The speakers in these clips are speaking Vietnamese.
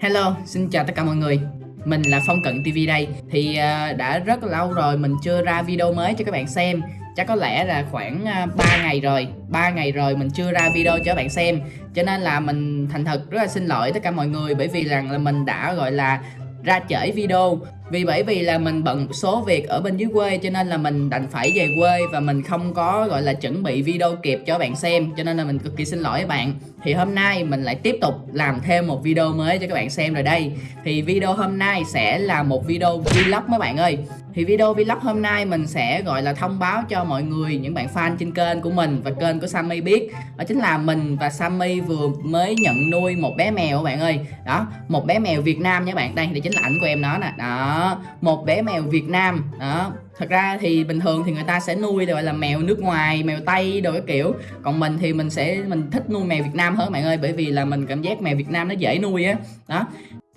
Hello, xin chào tất cả mọi người. Mình là Phong Cận TV đây. Thì uh, đã rất lâu rồi mình chưa ra video mới cho các bạn xem. Chắc có lẽ là khoảng à, uh, 3 ngày rồi. 3 ngày rồi mình chưa ra video cho các bạn xem. Cho nên là mình thành thật rất là xin lỗi tất cả mọi người Bởi vì rằng là mình đã gọi là ra trễ video vì bởi vì là mình bận một số việc ở bên dưới quê, cho nên là mình đành phải về quê và mình không có, gọi là, chuẩn bị video kịp cho bạn xem. Cho nên là mình cực kỳ xin lỗi các bạn. Thì hôm nay mình lại tiếp tục làm thêm một video mới cho các bạn xem rồi đây. Thì video hôm nay sẽ là một video vlog mấy bạn ơi thì video vlog hôm nay mình sẽ, gọi là, thông báo cho mọi người, những bạn fan trên kênh của mình và kênh của Sammy biết. Đó chính là mình và Sammy vừa mới nhận nuôi một bé mèo các bạn ơi. Đó, một bé mèo Việt Nam nha bạn. Đây đây chính là ảnh của em nó nè. Đó, một bé mèo Việt Nam. Đó, thật ra thì bình thường thì người ta sẽ nuôi gọi là, mèo nước ngoài, mèo tây đồ cái kiểu. Còn mình thì mình sẽ, mình thích nuôi mèo Việt Nam hơn bạn ơi, bởi vì là mình cảm giác mèo Việt Nam nó dễ nuôi á. Đó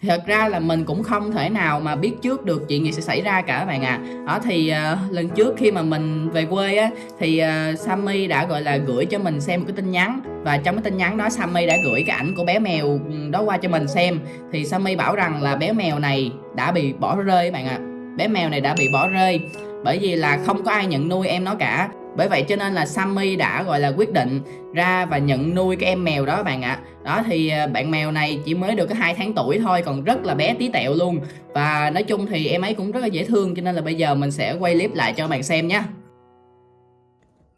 thật ra là mình cũng không thể nào mà biết trước được chuyện gì sẽ xảy ra cả các bạn à đó thì uh, lần trước khi mà mình về quê á thì uh, Sammy đã gọi là gửi cho mình xem một cái tin nhắn. Và trong cái tin nhắn đó Sammy đã gửi cái ảnh của bé mèo ừ, đó qua cho mình xem. Thì Sammy bảo rằng là bé mèo này đã bị bỏ rơi các bạn ạ. À. bé mèo này đã bị bỏ rơi bởi vì là không có ai nhận nuôi em nó cả bởi vậy cho nên là Sammy đã, gọi là, quyết định ra và nhận nuôi cái em mèo đó bạn ạ. Đó, thì à, bạn mèo này chỉ mới được có hai tháng tuổi thôi, còn rất là bé tí tẹo luôn. Và nói chung thì em ấy cũng rất là dễ thương, cho nên là bây giờ mình sẽ quay clip lại cho bạn xem nhé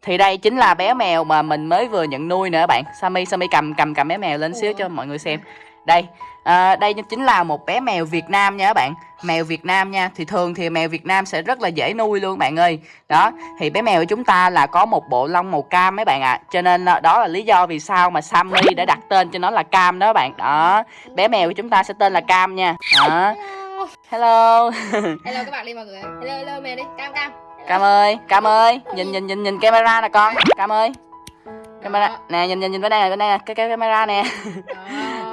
thì đây chính là bé mèo mà mình mới vừa nhận nuôi nữa bạn. Sammy Sammy cầm cầm cầm bé mèo lên xíu cho mọi người xem. Đây à, đây chính là một bé mèo Việt Nam nha các bạn. Mèo Việt Nam nha thì thường thì mèo Việt Nam sẽ rất là dễ nuôi luôn bạn ơi. Đó thì bé mèo của chúng ta là có một bộ lông màu cam mấy bạn ạ. À. cho nên đó là lý do vì sao mà Sammy đã đặt tên cho nó là cam đó bạn. Đó bé mèo của chúng ta sẽ tên là cam nha. Đó. Hello. Hello. Các bạn đi mọi người hello hello mèo đi. Cam cam. Cam ơi cam ơi nhìn nhìn nhìn nhìn camera nè con. Cam ơi. Camera nè nhìn nhìn nhìn bên đây nè bên đây nè. Cái cái camera nè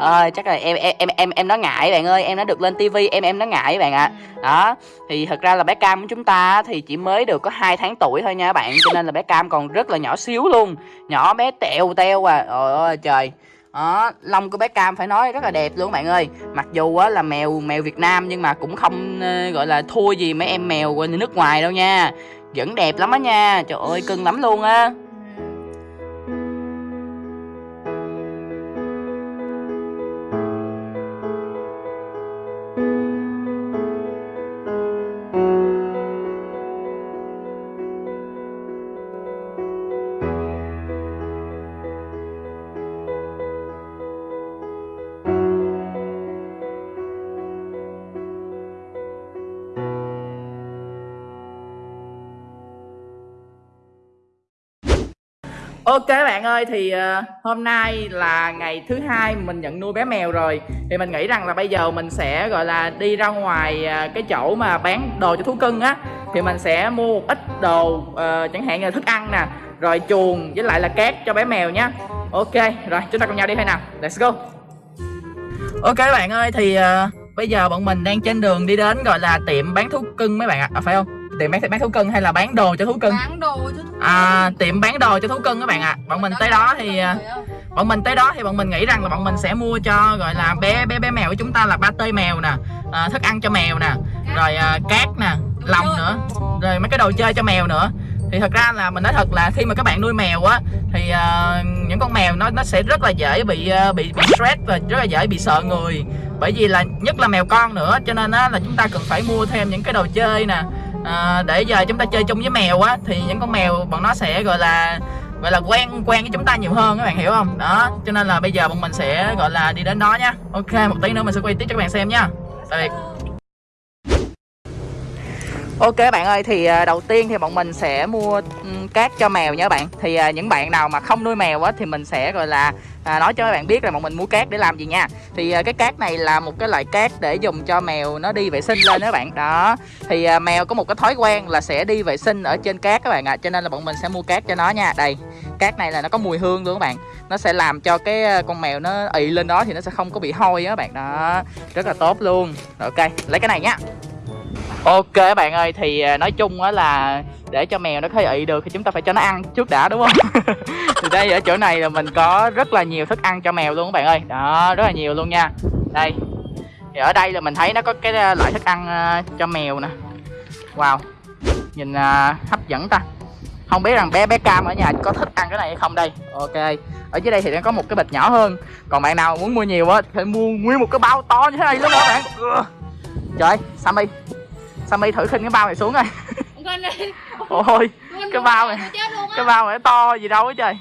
ơi chắc là em em em em nó ngại bạn ơi em nó được lên tivi em em nó ngại bạn ạ. À. đó thì thật ra là bé cam của chúng ta thì chỉ mới được có hai tháng tuổi thôi nha bạn cho nên là bé cam còn rất là nhỏ xíu luôn. Nhỏ bé teo teo à. Trời ơi trời. Đó lông của bé cam phải nói rất là đẹp luôn bạn ơi. Mặc dù á là mèo mèo việt nam nhưng mà cũng không uh, gọi là thua gì mấy em mèo nước ngoài đâu nha. Vẫn đẹp lắm á nha. Trời ơi cưng lắm luôn á Ok bạn ơi thì uh, hôm nay là ngày thứ hai mình nhận nuôi bé mèo rồi. Thì mình nghĩ rằng là bây giờ mình sẽ gọi là đi ra ngoài uh, cái chỗ mà bán đồ cho thú cưng á. Thì mình sẽ mua một ít đồ uh, chẳng hạn như là thức ăn nè rồi chuồng với lại là cát cho bé mèo nhé Ok rồi chúng ta cùng nhau đi thôi nào. Let's go. Ok bạn ơi thì uh, bây giờ bọn mình đang trên đường đi đến gọi là tiệm bán thú cưng mấy bạn ạ? À, phải không? Tiệm bán bán thú cưng hay là bán đồ cho thú cưng? Bán đồ cho thú cưng. À tiệm bán đồ cho thú cưng các bạn ạ. À. bọn mình tới đó thì à, bọn mình tới đó thì bọn mình nghĩ rằng là bọn mình sẽ mua cho gọi là bé bé bé mèo của chúng ta là ba tê mèo nè à, thức ăn cho mèo nè rồi à, cát nè lòng nữa rồi mấy cái đồ chơi cho mèo nữa. Thì thật ra là mình nói thật là khi mà các bạn nuôi mèo á thì uh, những con mèo nó nó sẽ rất là dễ bị uh, bị bị stress và rất là dễ bị sợ người. Bởi vì là nhất là mèo con nữa cho nên á là chúng ta cần phải mua thêm những cái đồ chơi nè à, để giờ chúng ta chơi chung với mèo á thì những con mèo bọn nó sẽ gọi là gọi là quen quen với chúng ta nhiều hơn các bạn hiểu không? Đó cho nên là bây giờ bọn mình sẽ gọi là đi đến đó nhá. Ok một tí nữa mình sẽ quay tiếp cho các bạn xem nhá. Tạm biệt. Ok bạn ơi thì à, đầu tiên thì bọn mình sẽ mua cát cho mèo nha bạn. Thì à, những bạn nào mà không nuôi mèo á thì mình sẽ gọi là à, nói cho các bạn biết là bọn mình mua cát để làm gì nha. Thì à, cái cát này là một cái loại cát để dùng cho mèo nó đi vệ sinh lên đó các bạn. Đó. Thì à, mèo có một cái thói quen là sẽ đi vệ sinh ở trên cát các bạn ạ. À. Cho nên là bọn mình sẽ mua cát cho nó nha. Đây cát này là nó có mùi hương luôn các bạn. Nó sẽ làm cho cái à, con mèo nó ị lên đó thì nó sẽ không có bị hôi á các bạn. Đó Rất là tốt luôn. Rồi, Ok lấy cái này nhá Ok các bạn ơi thì à, nói chung á là để cho mèo nó khơi ị được thì chúng ta phải cho nó ăn trước đã đúng không? Thì đây ở chỗ này là mình có rất là nhiều thức ăn cho mèo luôn các bạn ơi. Đó rất là nhiều luôn nha. Đây thì ở đây là mình thấy nó có cái à, loại thức ăn à, cho mèo nè. Wow nhìn uh, hấp dẫn ta. Không biết rằng bé bé cam ở nhà có thích ăn cái này hay không đây. Ok ở dưới đây thì nó có một cái bịch nhỏ hơn. Còn bạn nào muốn mua nhiều á thì mua nguyên một cái bao to như thế này luôn đó bạn. Trời ơi, sammy sammy thử khinh cái bao này xuống coi. Ôi cái bao này cái bao này to gì đâu á trời.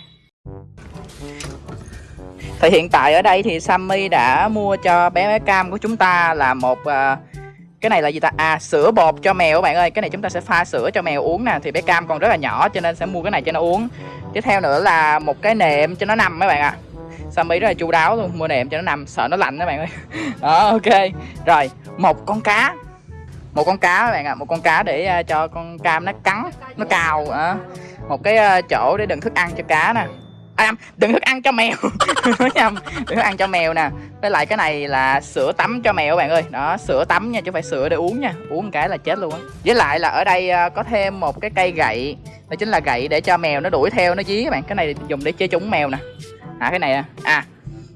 Thì hiện tại ở đây thì Sammy đã mua cho bé bé cam của chúng ta là một à, cái này là gì ta? À sữa bột cho mèo các bạn ơi. Cái này chúng ta sẽ pha sữa cho mèo uống nè. Thì bé cam còn rất là nhỏ cho nên sẽ mua cái này cho nó uống. Tiếp theo nữa là một cái nệm cho nó nằm các bạn ạ. Sammy rất là chu đáo luôn. Mua nệm cho nó nằm. Sợ nó lạnh các bạn ơi. Đó ok. Rồi một con cá một con cá các bạn ạ một con cá để à, cho con cam nó cắn nó cào á một cái à, chỗ để đựng thức ăn cho cá nè. À, đừng đựng thức ăn cho mèo. Nhầm đựng thức ăn cho mèo nè. Với lại cái này là sữa tắm cho mèo các bạn ơi. Đó sữa tắm nha chứ không phải sữa để uống nha. Uống một cái là chết luôn á. Với lại là ở đây có thêm một cái cây gậy. Đó chính là gậy để cho mèo nó đuổi theo nó dí các bạn. Cái này dùng để chơi trúng mèo nè. À cái này à, à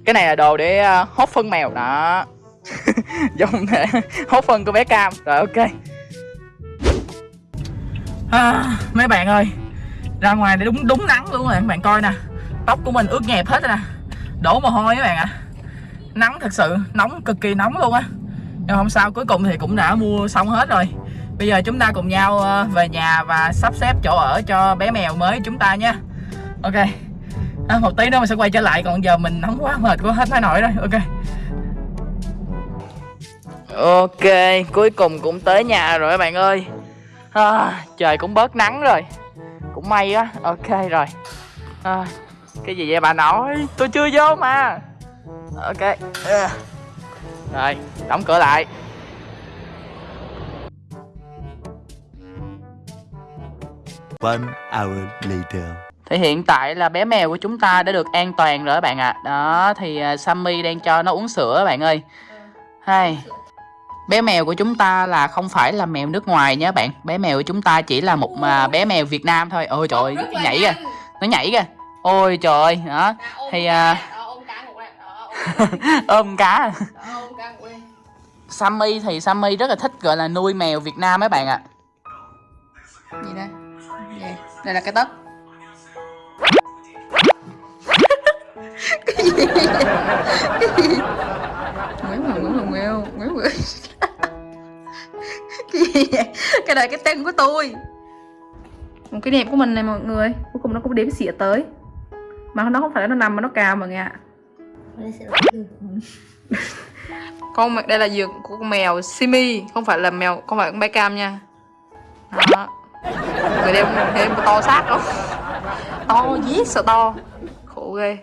cái này là đồ để à, hốt phân mèo. Đó. dùng thể hốt phân của bé cam. Rồi ok. À, mấy bạn ơi ra ngoài để đúng đúng nắng luôn rồi. Các bạn coi nè tóc của mình ướt nhẹp hết rồi nè. Đổ mồ hôi các bạn ạ. Nắng thật sự nóng cực kỳ nóng luôn á. Nhưng không sao cuối cùng thì cũng đã mua xong hết rồi. Bây giờ chúng ta cùng nhau ờ, về nhà và sắp xếp chỗ ở cho bé mèo mới chúng ta nha. Ok. À, một tí nữa mình sẽ quay trở lại còn giờ mình nóng quá mệt quá hết nói nổi rồi. Ok ok cuối cùng cũng tới nhà rồi các bạn ơi. À, trời cũng bớt nắng rồi. Cũng may á. Ok rồi. À, cái gì vậy bà nội? Tôi chưa vô mà. Ok. À. rồi đóng cửa lại. One hour later. thì hiện tại là bé mèo của chúng ta đã được an toàn rồi các bạn ạ. Đó thì à, Sammy đang cho nó uống sữa các bạn ơi. Hay bé mèo của chúng ta là không phải là mèo nước ngoài nhé bạn. Bé mèo của chúng ta chỉ là một à, bé mèo Việt Nam thôi. Ôi trời ơi nhảy kìa nó nhảy kìa. Ôi trời ơi đó ôm Thì, đó, ôm cá ngủ đây. Đó, ôm cá ôm- đó, ôm cá ngủ đây. Sammy thì Sammy rất là thích gọi là nuôi mèo Việt Nam mấy bạn ạ. Gì đây? Gì? Đây là cái tất. Nguyễn Hoàng Nguyễn Hoàng Nguyễn Nguyễn Nguyễn Cái gì vậy? Cái này cái tên của tôi. Một cái đẹp của mình này mọi người. Cuối cùng nó cũng đếm xỉa tới. Mà nó không phải là nó nằm mà nó cào mọi người ạ. Con đây là giường của con mèo Simi không phải là mèo không phải con bé cam nha. Đó. Người đem thêm to xác không to giết sợ to. Khổ ghê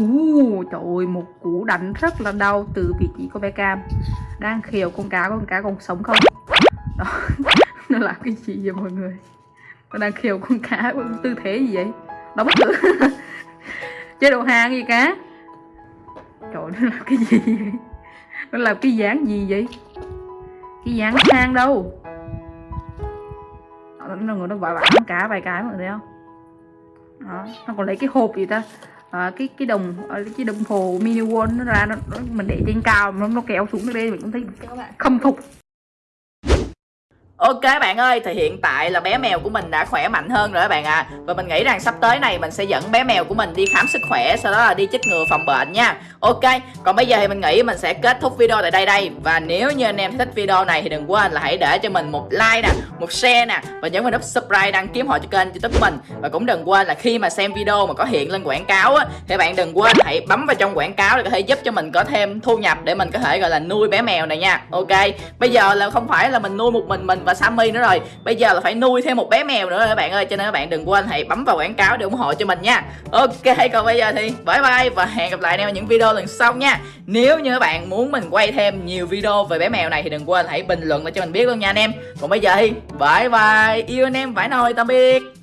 uh, trời ơi, một cú đánh rất là đau từ vị trí của bé Cam Đang khều con cá, con cá còn sống không? Đó, nó làm cái gì vậy mọi người? Nó đang khều con cá, tư thế gì vậy? Nó bất tử? Chế độ hàng gì cá? Trời ơi, nó làm cái gì vậy? Nó làm cái dáng gì vậy? Cái dáng hang đâu? Đó, Nó ngồi nó vả vả con cá vài cái mọi người thấy không? Đó, nó còn lấy cái hộp gì ta? À, cái cái đồng ờ, cái đồng hồ mini world nó ra nó, nó mình để trên cao nó nó kéo xuống đây mình cũng thấy khâm phục Ok bạn ơi, thì hiện tại là bé mèo của mình đã khỏe mạnh hơn rồi các bạn ạ. À. Và mình nghĩ rằng sắp tới này mình sẽ dẫn bé mèo của mình đi khám sức khỏe Sau đó là đi chích ngừa phòng bệnh nha. Ok, còn bây giờ thì mình nghĩ mình sẽ kết thúc video tại đây đây. Và nếu như anh em thích video này thì đừng quên là hãy để cho mình một like nè, một share nè Và nhấn vào nút subscribe đăng ký họ cho kênh youtube của mình. Và cũng đừng quên là khi mà xem video mà có hiện lên quảng cáo á Thì bạn đừng quên hãy bấm vào trong quảng cáo để có thể giúp cho mình có thêm thu nhập Để mình có thể gọi là nuôi bé mèo này nha. Ok, bây giờ là không phải là mình nuôi một mình mình và Sammy nữa rồi. Bây giờ là phải nuôi thêm một bé mèo nữa rồi các bạn ơi Cho nên các bạn đừng quên hãy bấm vào quảng cáo để ủng hộ cho mình nha. Ok, còn bây giờ thì bye bye và hẹn gặp lại anh em ở những video lần sau nha. Nếu như các bạn muốn mình quay thêm nhiều video về bé mèo này thì đừng quên hãy bình luận để cho mình biết luôn nha anh em. Còn bây giờ thì bye bye, yêu anh em vãi nồi, tạm biệt.